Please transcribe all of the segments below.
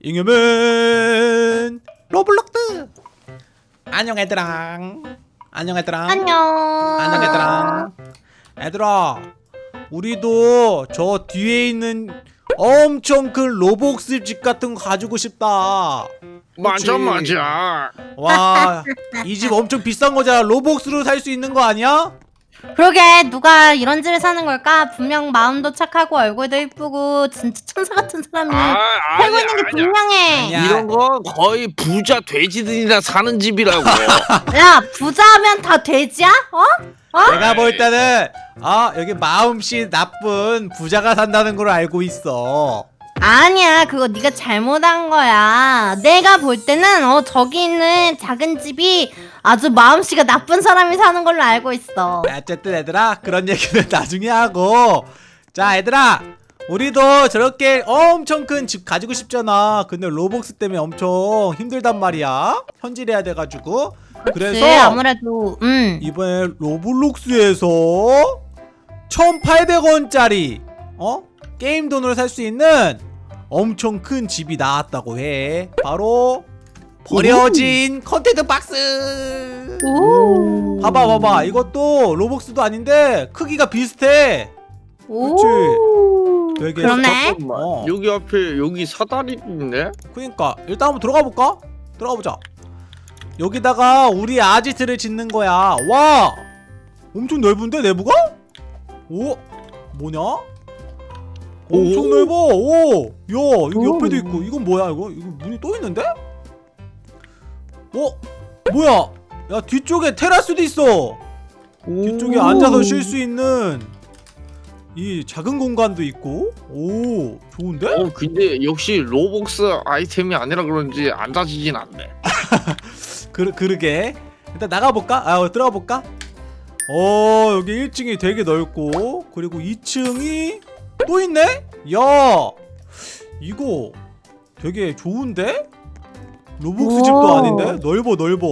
잉여맨 로블록스 안녕 얘들아. 안녕 얘들아. 안녕. 안녕 얘들아. 얘들아 우리도 저 뒤에 있는 엄청 큰 로벅스 집 같은 거 가지고 싶다. 맞아? 맞아. 와 이 집 엄청 비싼 거잖아. 로벅스로 살 수 있는 거 아니야? 그러게 누가 이런 집에 사는 걸까? 분명 마음도 착하고 얼굴도 이쁘고 진짜 천사 같은 사람이 아 살고 아니야 있는 게 아니야 분명해. 아니야. 이런 거 거의 부자 돼지들이나 사는 집이라고 야 부자면 다 돼지야? 어? 내가 볼 때는 아 여기 마음씨 나쁜 부자가 산다는 걸 알고 있어 아니야 그거 네가 잘못한 거야. 내가 볼 때는 어 저기 있는 작은 집이 아주 마음씨가 나쁜 사람이 사는 걸로 알고 있어. 어쨌든 얘들아 그런 얘기는 나중에 하고. 자 얘들아 우리도 저렇게 엄청 큰 집 가지고 싶잖아. 근데 로벅스 때문에 엄청 힘들단 말이야. 현질해야 돼가지고. 그래서 그래서 아무래도 음. 이번에 로블록스에서 1800원짜리 어? 게임 돈으로 살 수 있는 엄청 큰 집이 나왔다고 해. 바로 버려진 컨테이너 박스 오. 봐봐 봐봐 이것도 로벅스도 아닌데 크기가 비슷해 오. 되게 그러네. 어. 여기 앞에 여기 사다리 있네 그니까 일단 한번 들어가 볼까? 들어가 보자 여기다가 우리 아지트를 짓는 거야 와 엄청 넓은데 내부가? 오 뭐냐? 엄청 오. 넓어 오야 여기 오. 옆에도 있고 이건 뭐야 이거 이거 문이 또 있는데? 어 뭐야 야 뒤쪽에 테라스도 있어 뒤쪽에 오. 앉아서 쉴 수 있는 이 작은 공간도 있고 오 좋은데? 어 근데 역시 로복스 아이템이 아니라 그런지 앉아지진 않네 그, 그러게 일단 나가볼까? 아 어, 들어가볼까? 어 여기 1층이 되게 넓고 그리고 2층이 또 있네? 야 이거 되게 좋은데? 로복스 집도. 아닌데? 넓어 넓어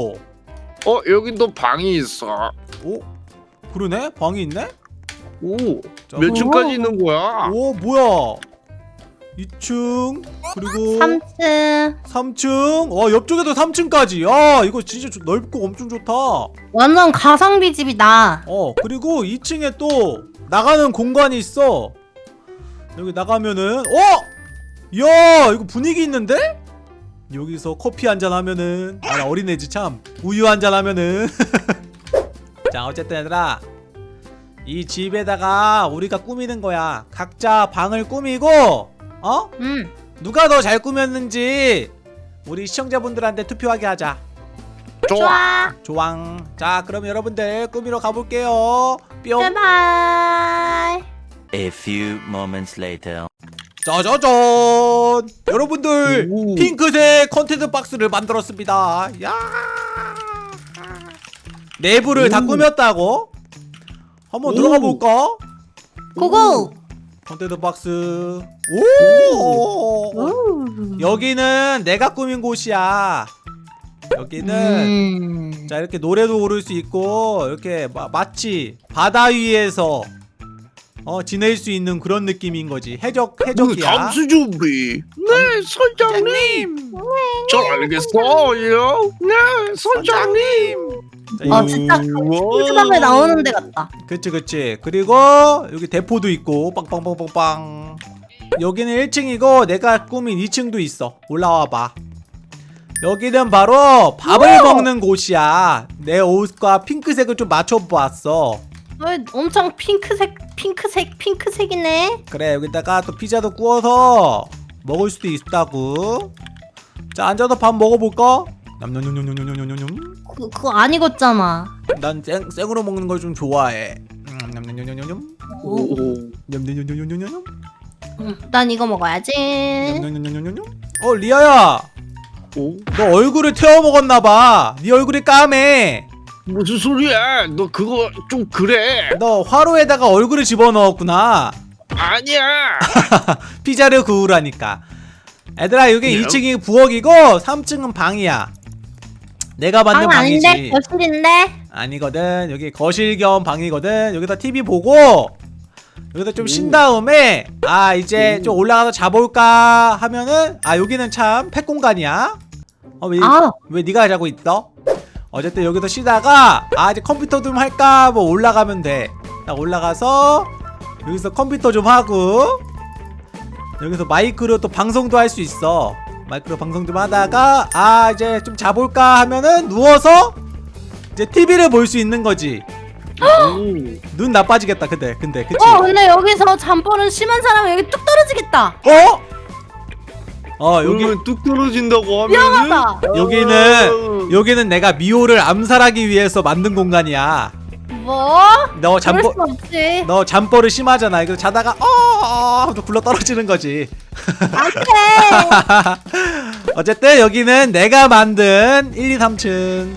어 여긴 또 방이 있어 오 그러네? 방이 있네? 오 자, 몇 오. 층까지 있는 거야 오 뭐야 2층 그리고 3층 3층 와 옆쪽에도 3층까지 야 이거 진짜 좋- 넓고 엄청 좋다 완전 가성비 집이다. 어 그리고 2층에 또 나가는 공간이 있어 여기 나가면은 어? 야 이거 분위기 있는데? 여기서 커피 한 잔 하면은 아 나 어린애지 참 우유 한 잔 하면은 자 어쨌든 얘들아 이 집에다가 우리가 꾸미는 거야 각자 방을 꾸미고 어? 음. 누가 더 잘 꾸몄는지 우리 시청자분들한테 투표하게 하자 좋아 좋아. 조왕 자 그럼 여러분들 꾸미러 가볼게요 뿅 제발. A few moments later. 짜자잔 여러분들 오. 핑크색 컨텐츠 박스를 만들었습니다 야 내부를 다 오. 꾸몄다고 한번 오. 들어가 볼까 고고. 컨텐츠 박스 오 오. 여기는 내가 꾸민 곳이야 여기는 음. 자 이렇게 노래도 부를 수 있고 이렇게 마, 마치 바다 위에서 어 지낼 수 있는 그런 느낌인 거지. 해적 해적이야. 잠수 준비 네 선장님. 잘 알겠어요. 네 선장님. 자, 아 이- 진짜. 핑크밥에 나오는 데 같다. 그치 그치. 그리고 여기 대포도 있고 빵빵빵빵빵. 여기는 1층이고 내가 꾸민 2층도 있어. 올라와 봐. 여기는 바로 밥을 먹는 곳이야. 내 옷과 핑크색을 좀 맞춰보았어 왜 엄청 핑크색 핑크색 핑크색이네 그래 여기다가 또 피자도 구워서 먹을 수도 있다고 자 앉아서 밥 먹어볼까? 냠냠냠냠냠냠냠 그, 그거 안 익었잖아 난 생, 생으로 먹는 걸 좀 좋아해 냠냠냠냠냠냠 오. 냠냠냠냠냠냠 음, 난 이거 먹어야지 냠냠냠냠냠 어 리아야 오? 너 얼굴을 태워 먹었나봐 네 얼굴이 까매 무슨 소리야? 너 그거 좀 그래. 너 화로에다가 얼굴을 집어넣었구나. 아니야. 피자를 구우라니까. 얘들아 여기 네. 2층이 부엌이고 3층은 방이야. 내가 만든 방 아닌데? 방이지. 거실인데? 아니거든. 여기 거실 겸 방이거든. 여기다 TV 보고 여기다 좀 쉰 다음에 아 이제 좀 올라가서 자볼까 하면은 아 여기는 참 팩 공간이야. 어 왜 아. 왜 네가 자고 있어? 어쨌든 여기서 쉬다가 아 이제 컴퓨터 좀 할까 뭐 올라가면 돼딱 올라가서 여기서 컴퓨터 좀 하고 여기서 마이크로 또 방송도 할 수 있어 마이크로 방송 좀 하다가 아 이제 좀 자볼까 하면은 누워서 이제 TV를 볼 수 있는 거지 오. 눈 나빠지겠다 근데 근데 그치? 어 근데 여기서 잠버릇 심한 사람은 여기 뚝 떨어지겠다 어? 어 여기 뚝 떨어진다고 위험하다. 여기는 여기는 내가 미호를 암살하기 위해서 만든 공간이야. 뭐? 너 잠버 없지. 너 잠버릇 심하잖아. 이거 자다가 어 하고 굴러 떨어지는 거지. 안돼. 어쨌든 여기는 내가 만든 1, 2, 3층.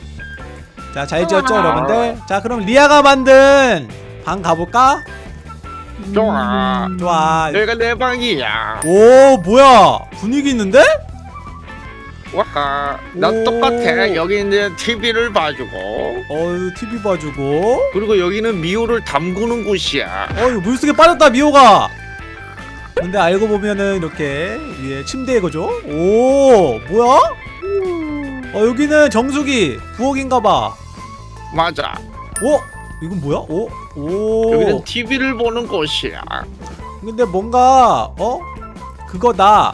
자 잘 지었죠 우와. 여러분들? 자 그럼 리아가 만든 방 가볼까? 좋아. 좋아 여기가 내 방이야. 오 뭐야 분위기 있는데? 와, 나 오. 똑같아. 여기 이제 TV를 봐주고, 어유 TV 봐주고 그리고 여기는 미호를 담그는 곳이야. 어 이거 물속에 빠졌다 미호가 근데 알고 보면은 이렇게 위에 침대 이거죠 오 뭐야 어 여기는 정수기 부엌인가봐 맞아. 오 이건 뭐야? 오 오. 여기는 TV를 보는 곳이야. 근데 뭔가 어? 그거다.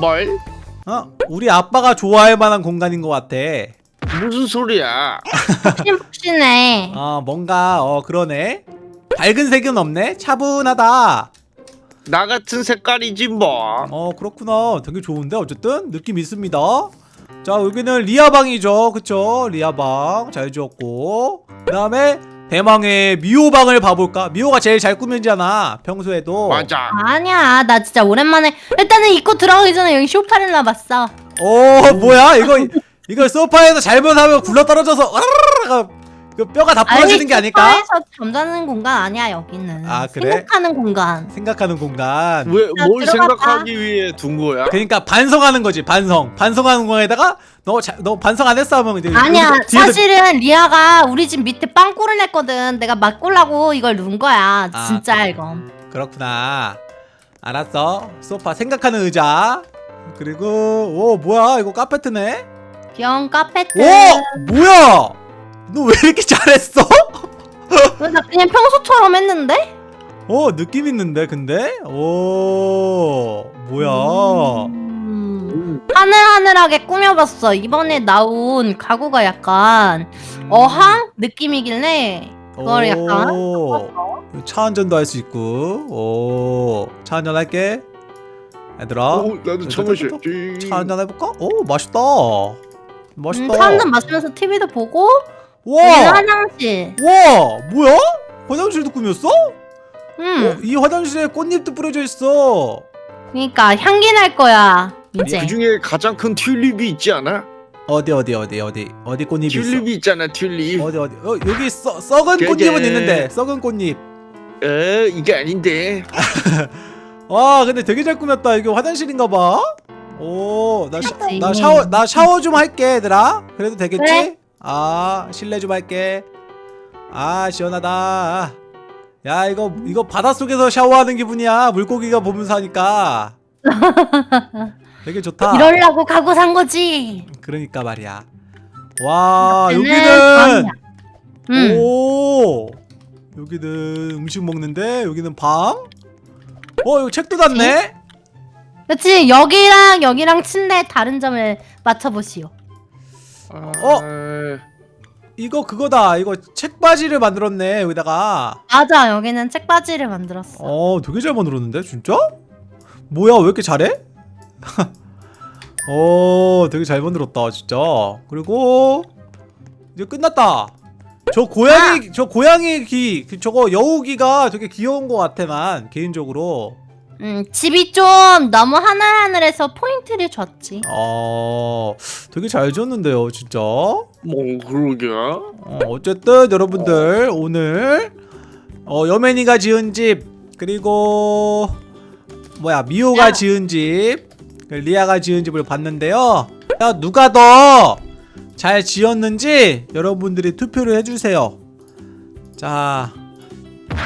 뭘? 어? 우리 아빠가 좋아할 만한 공간인 것 같아. 무슨 소리야? 푹신푹신해 어 뭔가 어 그러네. 밝은 색은 없네? 차분하다. 나 같은 색깔이지 뭐. 어 그렇구나. 되게 좋은데 어쨌든? 느낌 있습니다. 자 여기는 리아방이죠. 그쵸? 리아방. 잘 지었고. 그 다음에 대망의 미호방을 봐볼까? 미호가 제일 잘 꾸며지잖아 평소에도. 맞아. 아니야 나 진짜 오랜만에. 일단은 입고 들어가기 전에 여기 쇼파를 놔봤어. 어 뭐야? 이거 이거 소파에서 잘못하면 굴러 떨어져서 으르르르 그 뼈가 다 부러지는 게 아닐까? 소파에서 잠자는 공간 아니야 여기는. 아, 그래? 생각하는 공간. 생각하는 공간. 왜 자, 뭘 들어가봐. 생각하기 위해 둔 거야? 그러니까 반성하는 거지 반성. 반성하는 공간에다가 너, 자, 너 반성 안 했어 하면 이제 아니야 여기서 뒤에서 사실은 리아가 우리 집 밑에 빵꾸를 냈거든. 내가 맛꾸려고 이걸 넣은 거야. 아, 진짜 그래. 이건 그렇구나. 알았어. 소파 생각하는 의자. 그리고 오 뭐야? 이거 카페트네? 귀여운 카페트. 오! 뭐야 너 왜 이렇게 잘했어? 나 그냥 평소처럼 했는데? 어 느낌 있는데 근데 오 뭐야 음, 하늘하늘하게 꾸며봤어 이번에 나온 가구가 약간 음. 어항 느낌이길래 그걸 약간 오, 차 한잔도 할 수 있고 오차 한잔 할게 얘들아 오, 나도 차 마셔야지. 차 한잔 해볼까? 오 맛있다 맛있다 음, 차 한잔 마시면서 TV도 보고 와 화장실 와 뭐야? 화장실도 꾸몄어? 음 어, 이 화장실에 꽃잎도 뿌려져 있어. 그니까 향기 날 거야 이제 그 중에 가장 큰 튤립이 있지 않아? 어디 어디 어디 어디 어디 꽃잎이 튤립이 있잖아, 튤립. 있어? 어디 어디 어 여기 써, 썩은 걔, 꽃잎은 걔. 있는데 썩은 꽃잎. 어, 이게 아닌데. 와 근데 되게 잘 꾸몄다. 이게 화장실인가 봐. 오나. 나 샤워 나 샤워 좀 할게 얘들아. 그래도 되겠지? 그래. 아 실내 좀 할게. 아 시원하다. 야 이거 이거 바닷속에서 샤워하는 기분이야. 물고기가 보면서 하니까. 되게 좋다. 이러려고 가구 산 거지 그러니까 말이야. 와 여기는. 음. 오 여기는 음식 먹는데 여기는 방. 어 여기 책도 닫네. 그치 여기랑 여기랑 침대 다른 점을 맞춰보시오 어? 이거 그거다. 이거 책바지를 만들었네 여기다가. 맞아 여기는 책바지를 만들었어 어 되게 잘 만들었는데 진짜? 뭐야 왜 이렇게 잘해? 어 되게 잘 만들었다 진짜. 그리고 이제 끝났다. 저 고양이 저 고양이 귀그 저거 여우기가 되게 귀여운 것 같아 난 개인적으로. 음, 집이 좀 너무 하늘하늘해서 포인트를 줬지 어 되게 잘 지었는데요 진짜. 뭐 그러게. 어, 어쨌든 여러분들 오늘 어, 여맨이가 지은 집 그리고 뭐야 미호가 야. 지은 집그 리아가 지은 집을 봤는데요 야, 누가 더 잘 지었는지 여러분들이 투표를 해주세요 자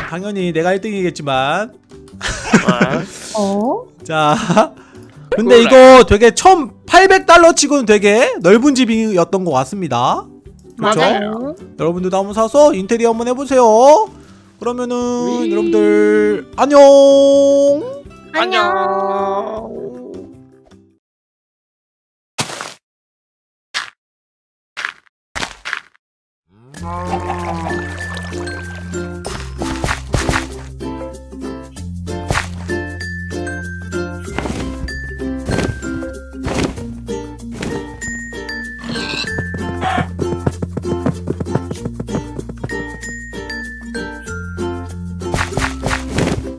당연히 내가 1등이겠지만 어? 자 근데. 이거 되게 1800달러 치고는 되게 넓은 집이었던 것 같습니다 그렇죠? 맞아요. 여러분들도 한번 사서 인테리어 한번 해보세요 그러면은 위. 여러분들 안녕 안녕.